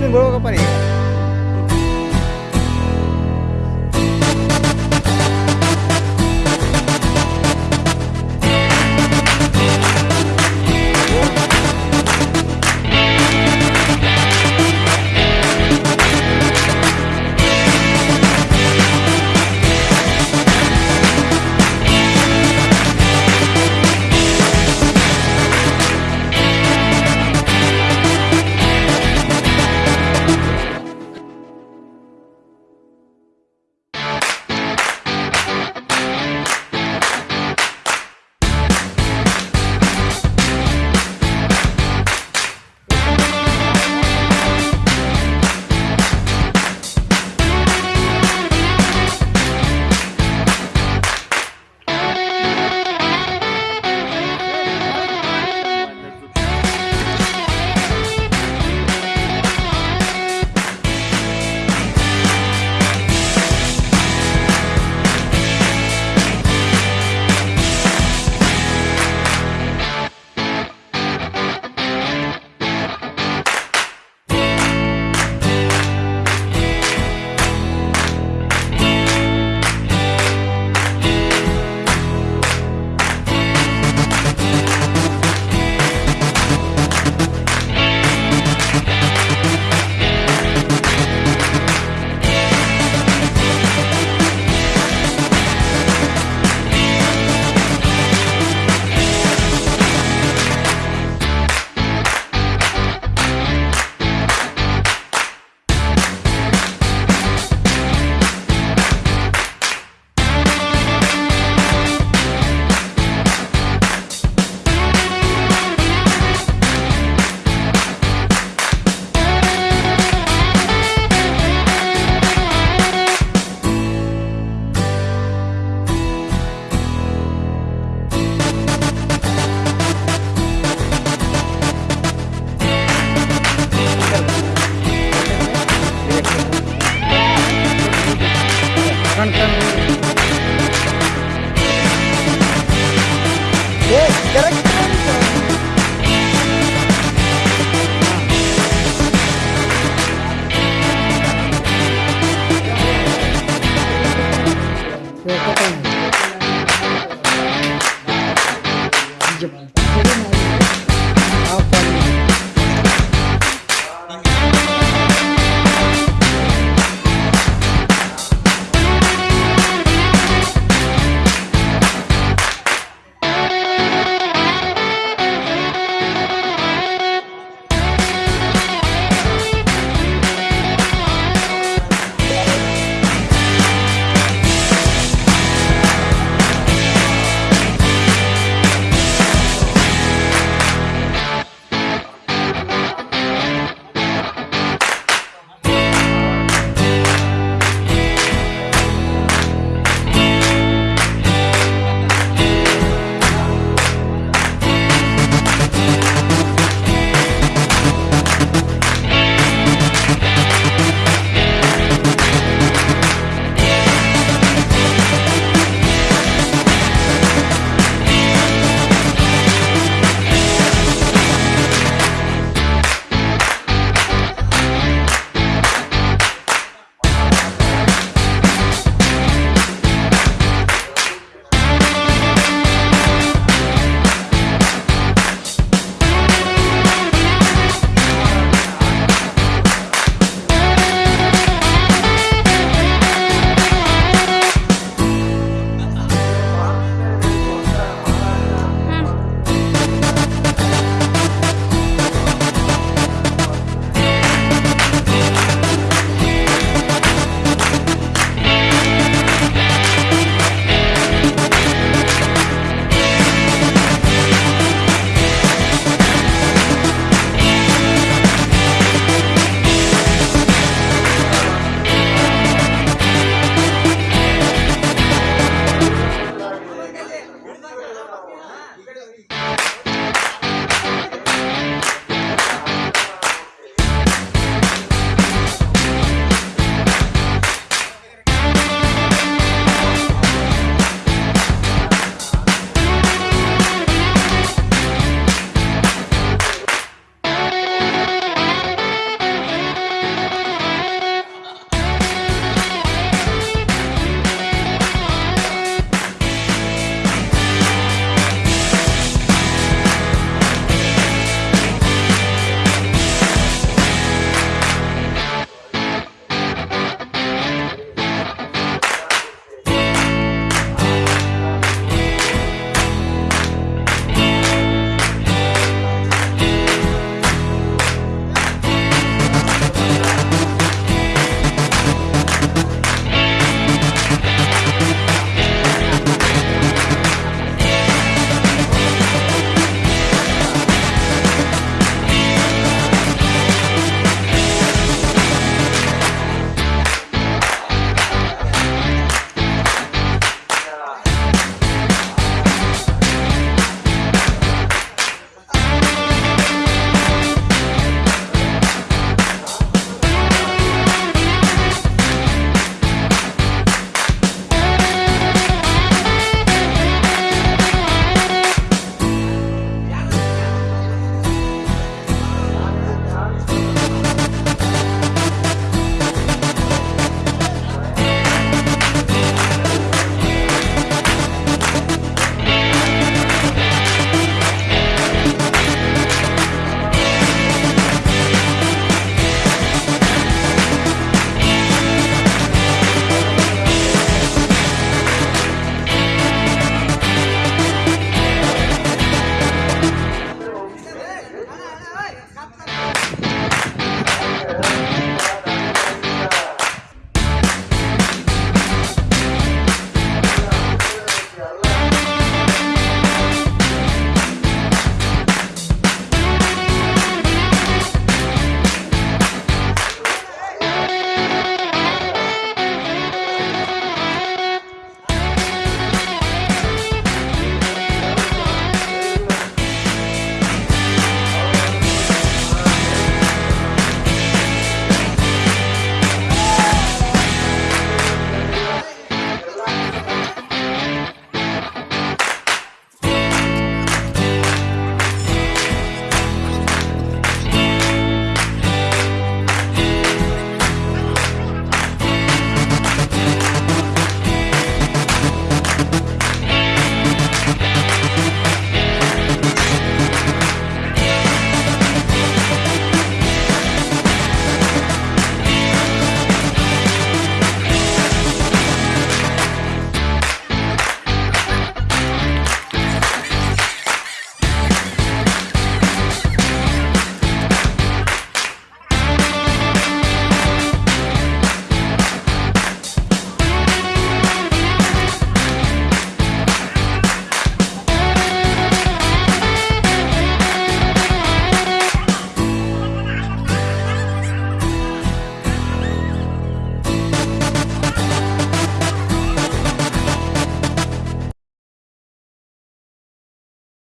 lembrou que eu.